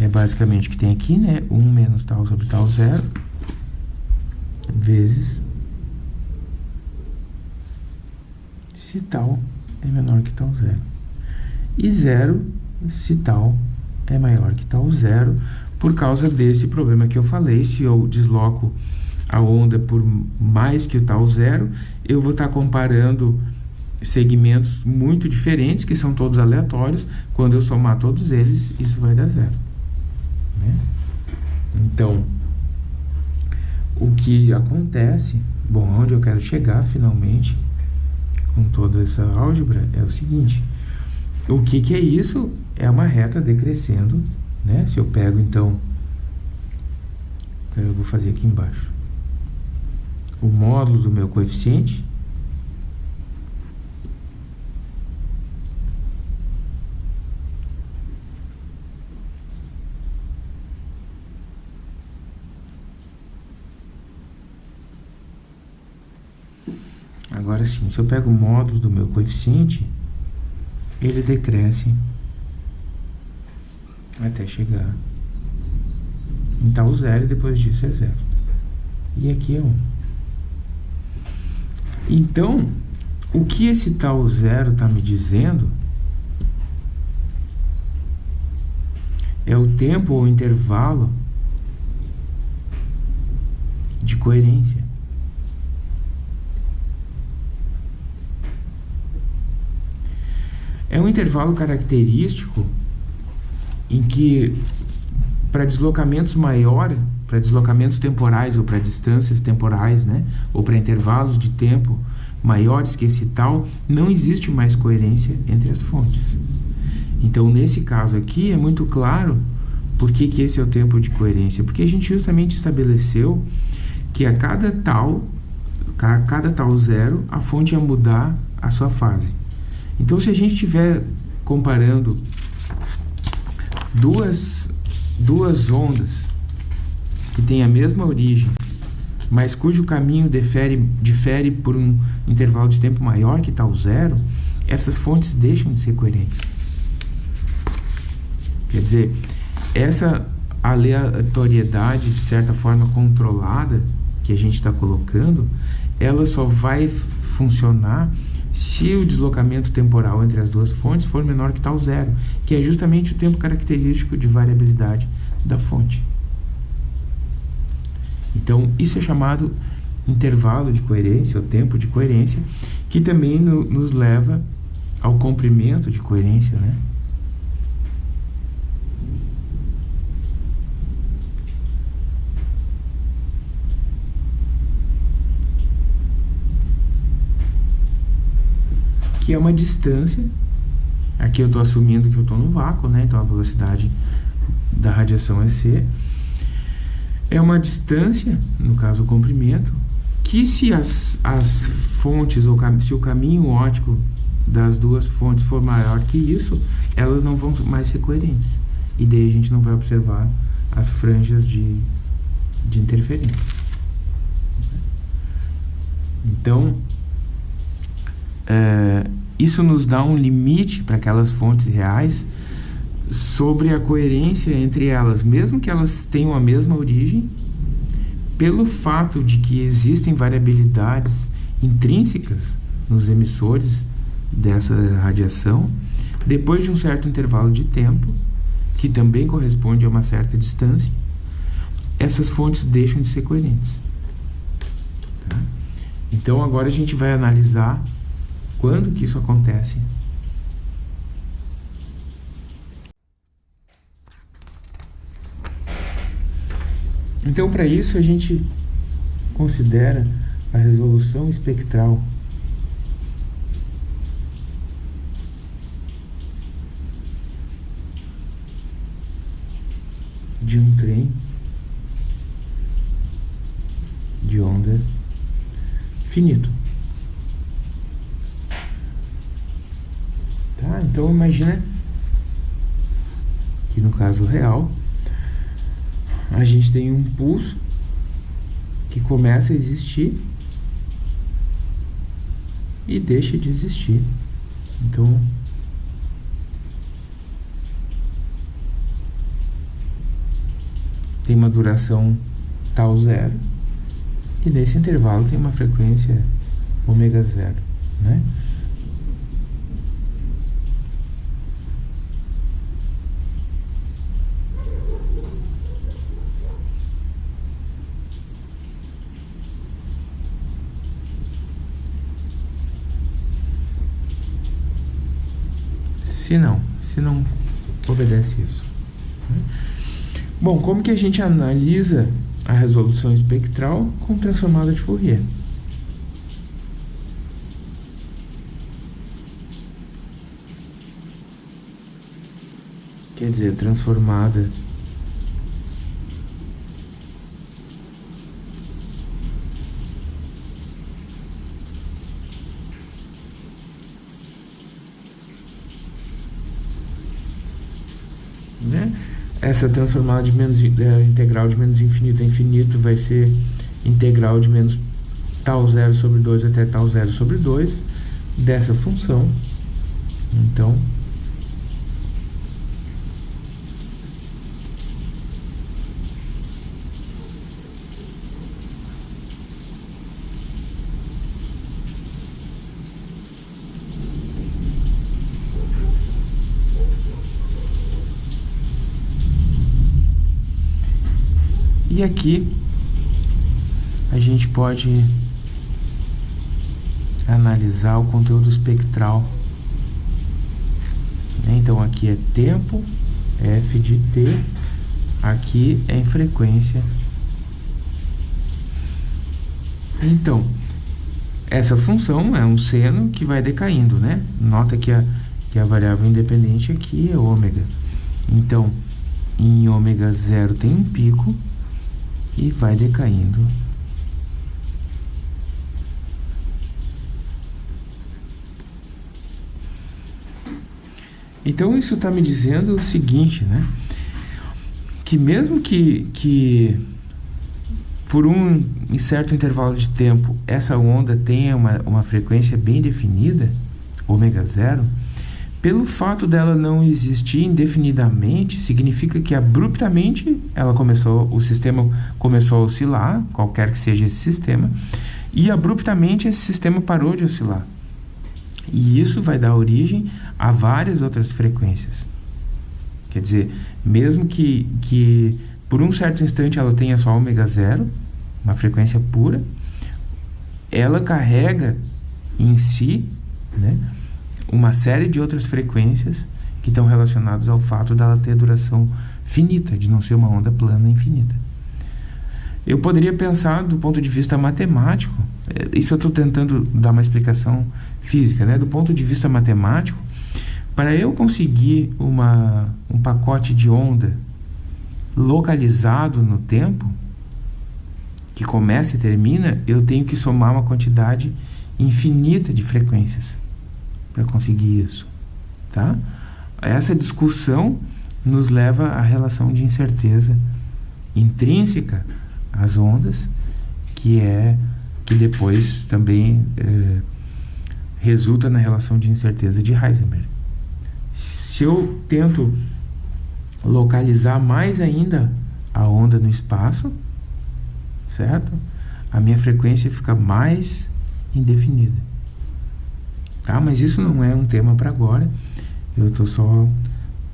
É basicamente o que tem aqui, né? 1 um menos tal sobre tal zero vezes se tal é menor que tal zero. E zero se tal é maior que tal zero, por causa desse problema que eu falei, se eu desloco a onda por mais que o tal zero, eu vou estar comparando segmentos muito diferentes, que são todos aleatórios, quando eu somar todos eles, isso vai dar zero. Né? Então, o que acontece, bom, onde eu quero chegar finalmente com toda essa álgebra é o seguinte, O que, que é isso? É uma reta decrescendo, né? Se eu pego, então, eu vou fazer aqui embaixo, o módulo do meu coeficiente, Agora sim, se eu pego o módulo do meu coeficiente, ele decresce até chegar em tal zero e depois disso é zero. E aqui é 1. Um. Então, o que esse tal zero está me dizendo é o tempo ou intervalo de coerência. É um intervalo característico em que, para deslocamentos maiores, para deslocamentos temporais ou para distâncias temporais, né, ou para intervalos de tempo maiores que esse tal, não existe mais coerência entre as fontes. Então, nesse caso aqui, é muito claro por que, que esse é o tempo de coerência. Porque a gente justamente estabeleceu que a cada tal, a cada tal zero, a fonte ia mudar a sua fase. Então, se a gente estiver comparando duas, duas ondas que têm a mesma origem, mas cujo caminho difere, difere por um intervalo de tempo maior que tal zero, essas fontes deixam de ser coerentes. Quer dizer, essa aleatoriedade, de certa forma controlada, que a gente está colocando, ela só vai funcionar se o deslocamento temporal entre as duas fontes for menor que tal zero, que é justamente o tempo característico de variabilidade da fonte. Então, isso é chamado intervalo de coerência, ou tempo de coerência, que também no, nos leva ao comprimento de coerência, né? Que é uma distância. Aqui eu estou assumindo que eu estou no vácuo, né? Então a velocidade da radiação é c. É uma distância, no caso o comprimento, que se as, as fontes, ou se o caminho óptico das duas fontes for maior que isso, elas não vão mais ser coerentes. E daí a gente não vai observar as franjas de, de interferência. Então, é, isso nos dá um limite para aquelas fontes reais sobre a coerência entre elas, mesmo que elas tenham a mesma origem, pelo fato de que existem variabilidades intrínsecas nos emissores dessa radiação, depois de um certo intervalo de tempo, que também corresponde a uma certa distância, essas fontes deixam de ser coerentes. Tá? Então agora a gente vai analisar quando que isso acontece? Então, para isso, a gente considera a resolução espectral de um trem de onda finito. Tá? Então imagina que no caso real a gente tem um pulso que começa a existir e deixa de existir. Então tem uma duração tal zero e nesse intervalo tem uma frequência ômega zero, né? Se não, se não obedece isso. Né? Bom, como que a gente analisa a resolução espectral com transformada de Fourier? quer dizer, transformada né? Essa transformada de menos é, integral de menos infinito a infinito vai ser integral de menos tal zero sobre 2 até tal zero sobre 2 dessa função. Então, E aqui a gente pode analisar o conteúdo espectral. Então aqui é tempo, f de t, aqui é em frequência. Então, essa função é um seno que vai decaindo, né? Nota que a, que a variável independente aqui é ômega. Então, em ômega zero tem um pico, e vai decaindo. Então isso está me dizendo o seguinte, né? Que mesmo que, que por um certo intervalo de tempo essa onda tenha uma, uma frequência bem definida, ômega zero, pelo fato dela não existir indefinidamente, significa que abruptamente ela começou, o sistema começou a oscilar, qualquer que seja esse sistema, e abruptamente esse sistema parou de oscilar. E isso vai dar origem a várias outras frequências. Quer dizer, mesmo que, que por um certo instante ela tenha só ômega zero, uma frequência pura, ela carrega em si, né, uma série de outras frequências que estão relacionadas ao fato dela ter duração finita, de não ser uma onda plana infinita. Eu poderia pensar do ponto de vista matemático, é, isso eu estou tentando dar uma explicação física, né? do ponto de vista matemático, para eu conseguir uma, um pacote de onda localizado no tempo, que começa e termina, eu tenho que somar uma quantidade infinita de frequências para conseguir isso, tá? Essa discussão nos leva à relação de incerteza intrínseca às ondas, que é que depois também é, resulta na relação de incerteza de Heisenberg. Se eu tento localizar mais ainda a onda no espaço, certo? A minha frequência fica mais indefinida. Tá? Mas isso não é um tema para agora. Eu estou só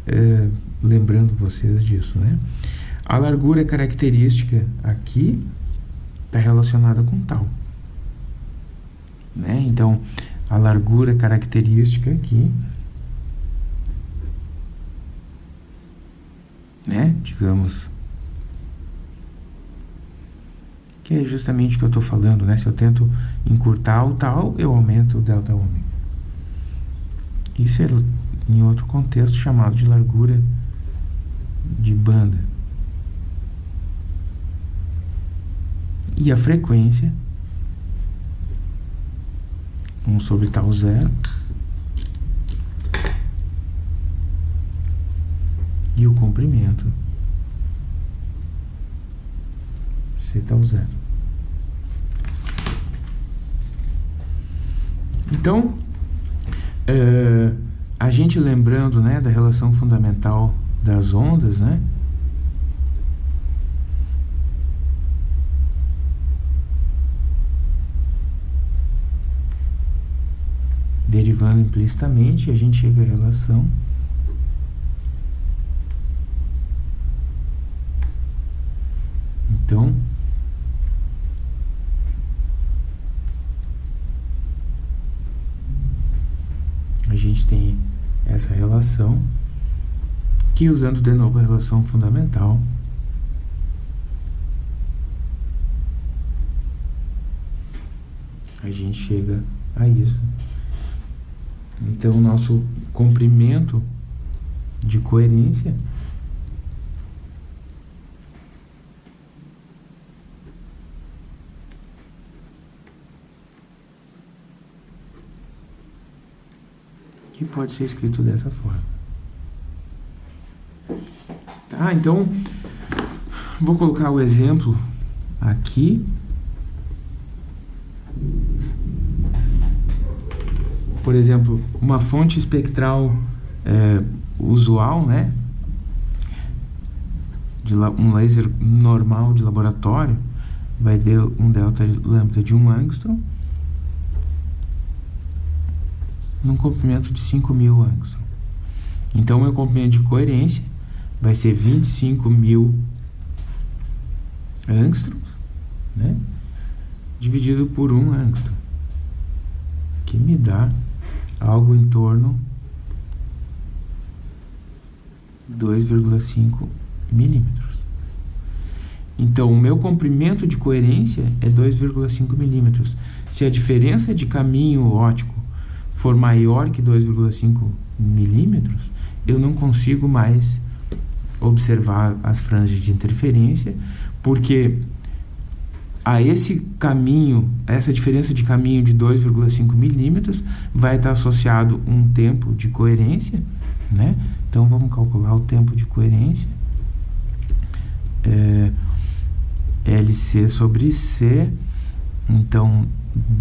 é, lembrando vocês disso, né? A largura característica aqui está relacionada com tal. Né? Então, a largura característica aqui, né? Digamos, que é justamente o que eu estou falando, né? Se eu tento encurtar o tal, eu aumento o delta ômega. Isso é em outro contexto chamado de largura de banda. E a frequência 1 sobre tal zero e o comprimento C tal zero. Então, Uh, a gente lembrando né, da relação fundamental das ondas, né? Derivando implicitamente, a gente chega à relação Então, gente tem essa relação, que usando de novo a relação fundamental, a gente chega a isso. Então, o nosso comprimento de coerência que pode ser escrito dessa forma. Tá, então, vou colocar o exemplo aqui. Por exemplo, uma fonte espectral é, usual, né? De um laser normal de laboratório vai ter um delta lambda de 1 angstrom num comprimento de 5.000 angstrom. Então, meu comprimento de coerência vai ser 25.000 angstroms, né? Dividido por 1 angstrom, que me dá algo em torno 2,5 milímetros. Então, o meu comprimento de coerência é 2,5 milímetros. Se a diferença de caminho óptico for maior que 2,5 milímetros, eu não consigo mais observar as franjas de interferência, porque a esse caminho, essa diferença de caminho de 2,5 milímetros vai estar associado um tempo de coerência, né? Então vamos calcular o tempo de coerência. É, LC sobre C, então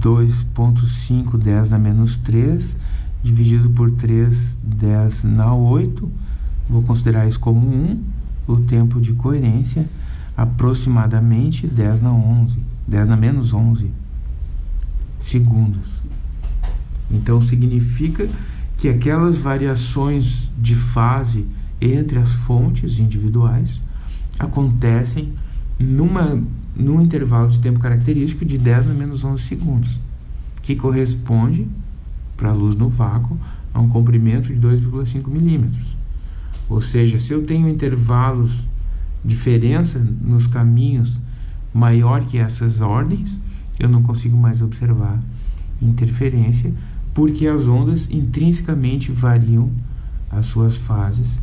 2.5, 10 na menos 3, dividido por 3, 10 na 8. Vou considerar isso como 1. O tempo de coerência, aproximadamente 10 na 11, 10 na menos 11 segundos. Então, significa que aquelas variações de fase entre as fontes individuais acontecem numa num intervalo de tempo característico de 10 na menos 11 segundos, que corresponde, para a luz no vácuo, a um comprimento de 2,5 milímetros. Ou seja, se eu tenho intervalos, diferença nos caminhos maior que essas ordens, eu não consigo mais observar interferência, porque as ondas intrinsecamente variam as suas fases,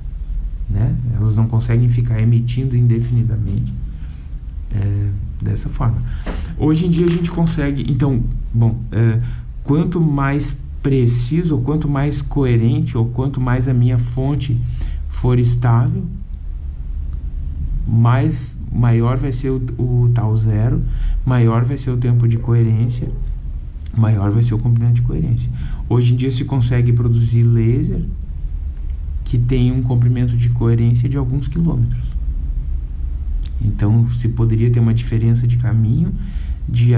né? elas não conseguem ficar emitindo indefinidamente é, dessa forma. Hoje em dia a gente consegue, então, bom, é, quanto mais preciso, ou quanto mais coerente, ou quanto mais a minha fonte for estável, mais maior vai ser o, o tal zero, maior vai ser o tempo de coerência, maior vai ser o comprimento de coerência. Hoje em dia se consegue produzir laser que tem um comprimento de coerência de alguns quilômetros. Então, se poderia ter uma diferença de caminho de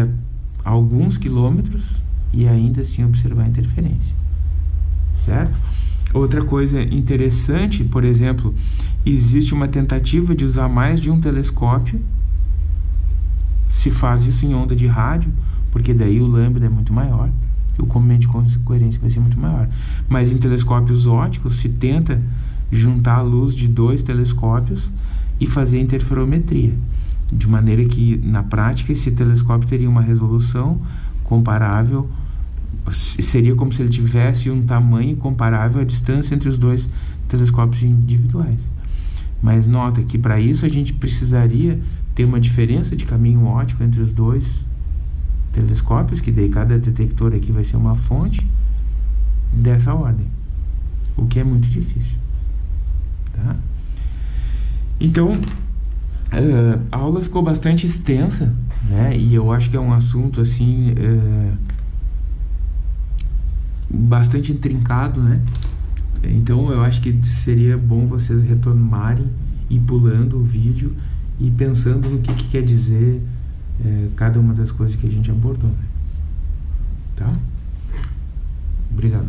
alguns quilômetros e ainda assim observar a interferência. Certo? Outra coisa interessante, por exemplo, existe uma tentativa de usar mais de um telescópio. Se faz isso em onda de rádio, porque daí o lambda é muito maior, o comprimento de coerência vai ser muito maior. Mas em telescópios ópticos se tenta juntar a luz de dois telescópios e fazer interferometria, de maneira que, na prática, esse telescópio teria uma resolução comparável, seria como se ele tivesse um tamanho comparável à distância entre os dois telescópios individuais. Mas nota que para isso a gente precisaria ter uma diferença de caminho óptico entre os dois telescópios, que daí cada detector aqui vai ser uma fonte dessa ordem, o que é muito difícil. Tá? Então, uh, a aula ficou bastante extensa, né? E eu acho que é um assunto, assim, uh, bastante intrincado, né? Então, eu acho que seria bom vocês retomarem e pulando o vídeo e pensando no que, que quer dizer uh, cada uma das coisas que a gente abordou, né? Tá? Obrigado.